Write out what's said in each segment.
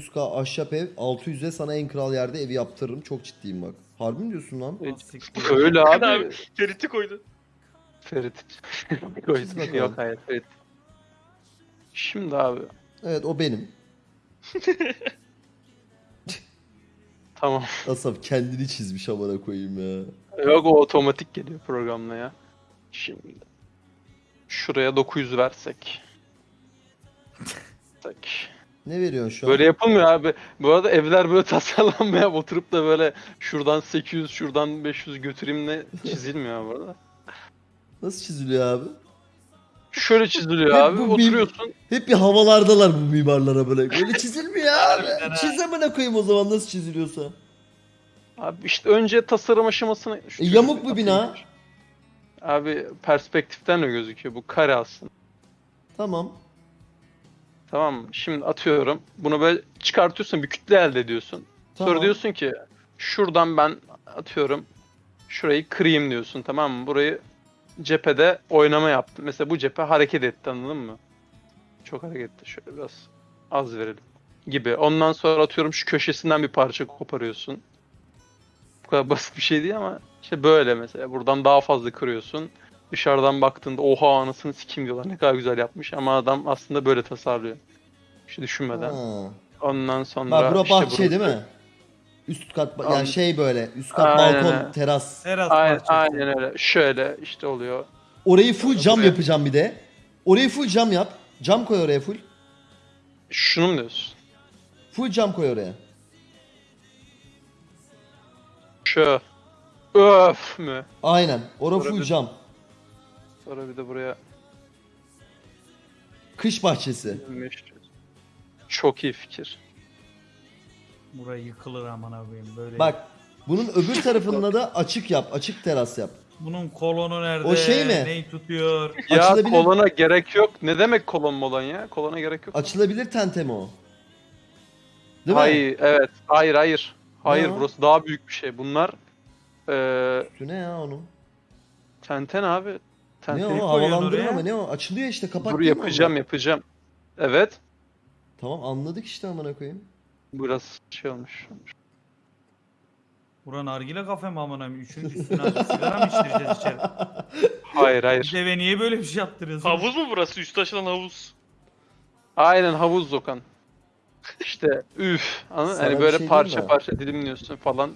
100k ahşap ev 600'e sana en kral yerde evi yaptırırım. Çok ciddiyim bak. Harbi mi diyorsun lan? Öyle Abi, abi. Ferit'i koydu. Ferit. Çiz bakalım. Yok hayır Ferit. Şimdi abi. Evet o benim. Tamam. Asaf kendini çizmiş amına koyayım ya. Yok o otomatik geliyor programla ya. Şimdi. Şuraya 900 versek. Versek. Ne veriyorsun şu an? Böyle yapılmıyor abi. Bu arada evler böyle tasarlanmaya oturup da böyle şuradan 800 şuradan 500 götüreyim ne çizilmiyor bu arada. Nasıl çiziliyor abi? Şöyle çiziliyor Hep abi. bu bir- Oturuyorsun. Hep bir havalardalar bu mimarlara böyle. Böyle çizilmiyor abi. Harbiden ha. Çiz amına koyayım o zaman nasıl çiziliyorsa. Abi işte önce tasarım aşamasını... E, yamuk bu bina. Abi perspektiften de gözüküyor. Bu kare aslında. Tamam. Tamam mı? Şimdi atıyorum. Bunu böyle çıkartıyorsun. Bir kütle elde ediyorsun. Tamam. Sonra diyorsun ki şuradan ben atıyorum şurayı kırayım diyorsun tamam mı? Burayı cephede oynama yaptım. Mesela bu cephe hareket etti anladın mı? Çok hareket etti. Şöyle biraz az verelim gibi. Ondan sonra atıyorum şu köşesinden bir parça koparıyorsun. Bu kadar basit bir şey değil ama işte böyle mesela. Buradan daha fazla kırıyorsun. Dışarıdan baktığında oha anasını sikim diyorlar ne kadar güzel yapmış ama adam aslında böyle tasarlıyor. Hiç düşünmeden. Ha. Ondan sonra Bak bura işte bahçe burası- değil mi? Üst kat ba- yani şey böyle üst kat Aynen balkon teras. Teras Aynen, parçası. aynen öyle. Şöyle işte oluyor. Orayı full cam Buraya- yapacağım bir de. Orayı full cam yap. Cam koy oraya full. Şunu mu diyorsun? Full cam koy oraya. Şu. Öf mü? Aynen. Ora full bir- cam. Sonra bir de buraya Kış bahçesi. Çok iyi fikir. Burayı yıkılır aman abim böyle. Bak bunun öbür tarafında da açık yap. Açık teras yap. Bunun kolonu nerede? O şey mi? Neyi tutuyor? Ya Açılabilir- kolona gerek yok. Ne demek kolon molon ya? Kolona gerek yok. Açılabilir tente mi o? Değil mi? hayır, evet. Hayır, hayır. Hayır, Ne o? burası daha büyük bir şey. Bunlar eee Şu ne ya onun? tenten abi. Ne o? Havalandırma mı? Ne o? Açılıyor işte kapak Dur değil mi yapacağım, onlar? yapacağım. Evet. Tamam anladık işte amına koyayım. Burası şey olmuş. Buran nargile kafe mi aman abim? Üçün üstüne azıcık sigara mı içtireceğiz içeri? Hayır, hayır. Deve niye böyle bir şey yaptırıyorsun? Havuz mu burası? Üstü açılan havuz. Aynen havuz Okan. İşte üf. Anladın? Sana Hani bir böyle şey parça diyeyim mi? parça dilimliyorsun falan.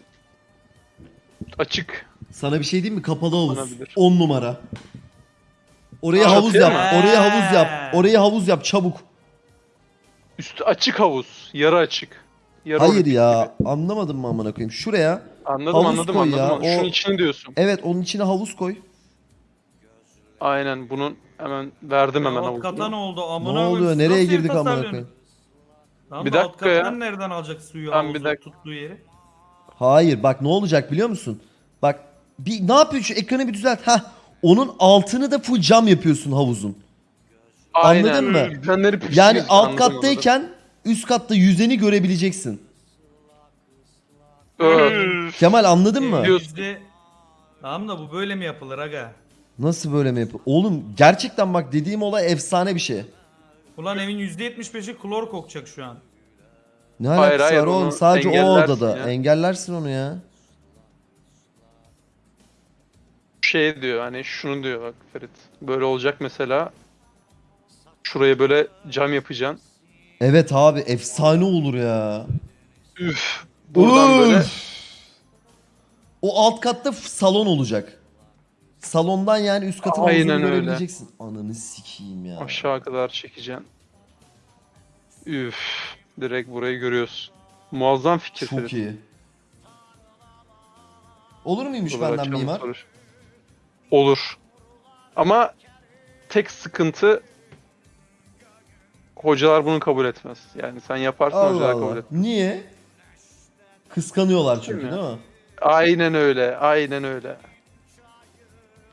Açık. Sana bir şey diyeyim mi? Kapalı havuz. Olabilir. 10 numara. Oraya Aa, havuz yap. mu? Oraya havuz yap. Oraya havuz yap çabuk. Üstü açık havuz. Yarı açık. Yarı Hayır olimpik ya. gibi. Anlamadım mı amına koyayım? Şuraya. Anladım havuz anladım koy anladım. ya, Şunun o- içini diyorsun. Evet onun içine havuz koy. Aynen bunun hemen verdim hemen alt kata ne havuzunu. oldu? Ne Amına koyayım, oluyor? siz Nereye nasıl ev girdik amına tasarlıyorsun? koyayım? Tamam Bir da alt dakika ya. nereden alacak suyu Tamam, bir havuzu dakika. tuttuğu yeri? Hayır bak ne olacak biliyor musun? Bak bir ne yapıyorsun şu ekranı bir düzelt. Heh. Onun altını da full cam yapıyorsun havuzun. Aynen. Anladın mı? Düzenleri püskü Yani alt anladım, kattayken üst katta yüzeni görebileceksin. anladım. Üf. Kemal anladın mı? Yüzde... Tamam da bu böyle mi yapılır aga? Nasıl böyle mi yapıyor? Oğlum gerçekten bak dediğim olay efsane bir şey. Ulan evin %75'i klor kokacak şu an. Ne alakası hayır, var oğlum? onu Sadece o engellersin odada. ya. Engellersin onu ya. Şey diyor hani şunu diyor bak Ferit. Böyle olacak mesela. Şuraya böyle cam yapacaksın. Evet abi efsane olur ya. Üf. Buradan Üf. böyle O alt katta f- salon olacak. Salondan yani üst katın Aynen öyle. görebileceksin. Ananı sikeyim ya. aşağı kadar çekeceksin. Üf. Direkt burayı görüyorsun. Muazzam fikir Çok Ferit. iyi. Olur muymuş Buraları benden açalım mimar? soru. Olur. Ama tek sıkıntı hocalar bunu kabul etmez. Yani sen yaparsan Allah hocalar kabul Allah. etmez. Niye? Kıskanıyorlar çünkü Değil mi? değil mi? Aynen öyle. Aynen öyle.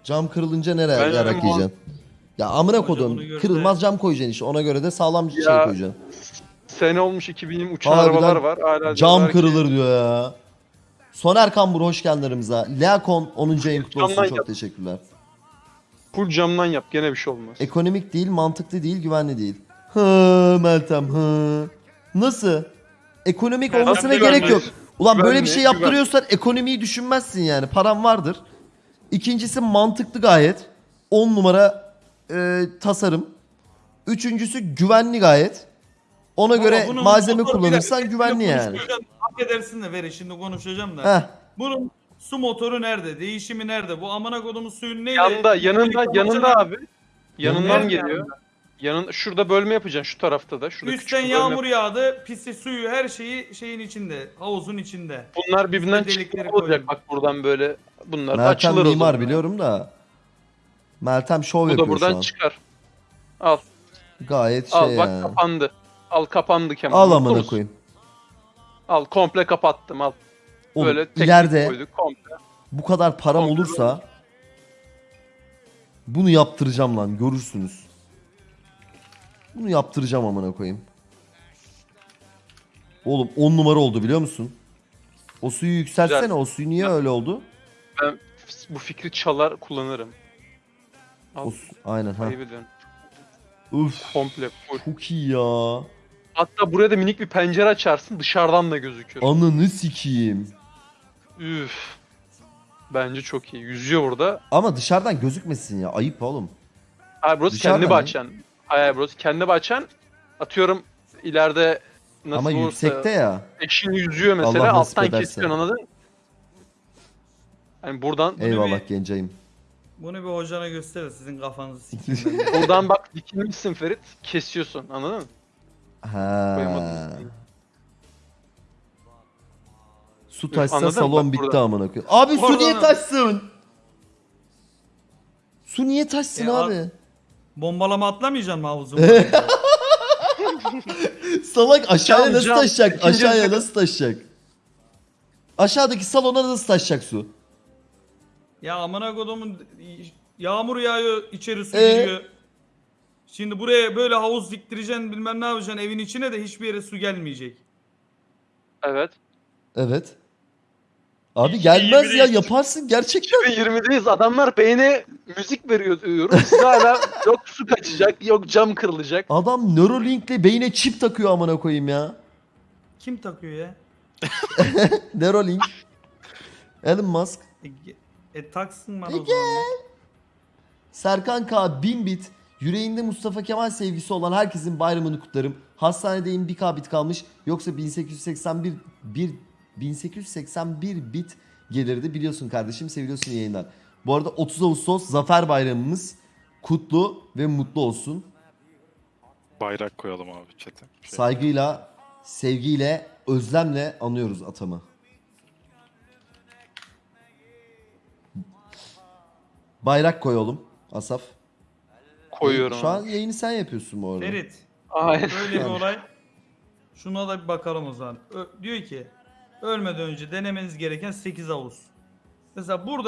Cam kırılınca nereye Ben- yarak yiyeceksin? Ya amına kodum. Kırılmaz cam koyacaksın işte. Ona göre de sağlam şey Ya, koyacaksın. Sene olmuş 2020 uçan Harbiden arabalar var. Hala Cam diyorlar ki, kırılır diyor ya. Soner Kambur hoş geldin aramıza. Leakon 10. ayın kutlu olsun. Camdan Çok yap. teşekkürler. Full camdan yap gene bir şey olmaz. Ekonomik değil, mantıklı değil, güvenli değil. Hı Meltem hı. Nasıl? Ekonomik olmasına güvenli. gerek yok. Ulan böyle bir şey güven. yaptırıyorsan ekonomiyi düşünmezsin yani. Param vardır. İkincisi mantıklı gayet. 10 numara e, tasarım. Üçüncüsü güvenli gayet. Ona göre bunun malzeme kullanırsan güvenli yani. konuşacağım. Hak edersin de veri şimdi konuşacağım da. Heh. Bunun su motoru nerede? Değişimi nerede? Bu amına kodumun suyun neyle? Yanında, yanında, yanında abi. Yanından Nerede geliyor. Yanın şurada bölme yapacaksın şu tarafta da. Şurada küçük Üstten bir bölme yağmur yağdı, pisi suyu her şeyi şeyin içinde, havuzun içinde. Bunlar birbirinden delikleri çıkıyor olacak bak buradan böyle. Bunlar da Meltem açılır o mimar zaman. biliyorum da. Meltem şov Bu yapıyor da şu buradan an. çıkar. Al. Gayet Al şey bak yani. kapandı. Al kapandı Kemal. Al amına koyayım. Al komple kapattım al. Oğlum, Böyle teknik ileride koyduk komple. bu kadar param Kontrol olursa bunu yaptıracağım lan görürsünüz. Bunu yaptıracağım amına koyayım. Oğlum 10 numara oldu biliyor musun? O suyu yükseltsene Güzel. o suyu niye öyle oldu? Ben bu fikri çalar kullanırım. Al. O aynen ha. Üf Komple full. çok iyi ya. Hatta buraya da minik bir pencere açarsın dışarıdan da gözükür. Ananı sikeyim. Üf. Bence çok iyi. Yüzüyor burada. Ama dışarıdan gözükmesin ya ayıp oğlum. Hayır burası Dışarıdan kendi mı? bahçen. Hayır hayır, burası kendi bahçen. Atıyorum ileride nasıl Ama olursa yüksekte ya. eşin yüzüyor mesela Allah nasip alttan ederse. kesiyorsun anladın? Yani buradan Eyvallah gencayım. Bunu bir hocana göster de sizin kafanızı sikeyim ben de. buradan bak dikilmişsin Ferit kesiyorsun anladın mı? Ha. Koyamadım. Su taşsa anladın mı? salon Bak bitti burada. amına koyayım. Abi su Oradan niye al. taşsın? Su niye taşsın E, abi? Bombalama atlamayacaksın mı havuzun? Salak aşağıya Cam, nasıl cam. taşacak? İkinci Aşağıya nasıl taşacak? Aşağıdaki salona nasıl taşacak su? ya amına kodumun yağmur yağıyor, içeri su Ee? giriyor. Şimdi buraya böyle havuz diktireceksin bilmem ne yapacaksın evin içine de hiçbir yere su gelmeyecek. Evet. Evet. Abi gelmez ya yaparsın gerçekten. 2020'deyiz adamlar beyne müzik veriyor diyorum. Hala yok su kaçacak, yok cam kırılacak. Adam Neuralink'le beyne çip takıyor amına koyayım ya. Kim takıyor ya? Neuralink. Elon Musk. E, e taksın bana E, o zaman. ya. Serkan K 1000 bit. Yüreğinde Mustafa Kemal sevgisi olan herkesin bayramını kutlarım. Hastanedeyim bir K bit kalmış. Yoksa 1881 bir 1881 bit gelirdi. Biliyorsun kardeşim seviyorsun yayınlar. Bu arada 30 Ağustos Zafer Bayramımız kutlu ve mutlu olsun. Bayrak koyalım abi chat'e. Şey, Saygıyla, sevgiyle, özlemle anıyoruz atamı. Bayrak koy oğlum Asaf. Koyuyorum. Şu an yayını sen yapıyorsun bu arada. Ferit Aynen. böyle bir olay. Şuna da bir bakalım o zaman. Ö- diyor ki ölmeden önce denemeniz gereken 8 havuz. Mesela burada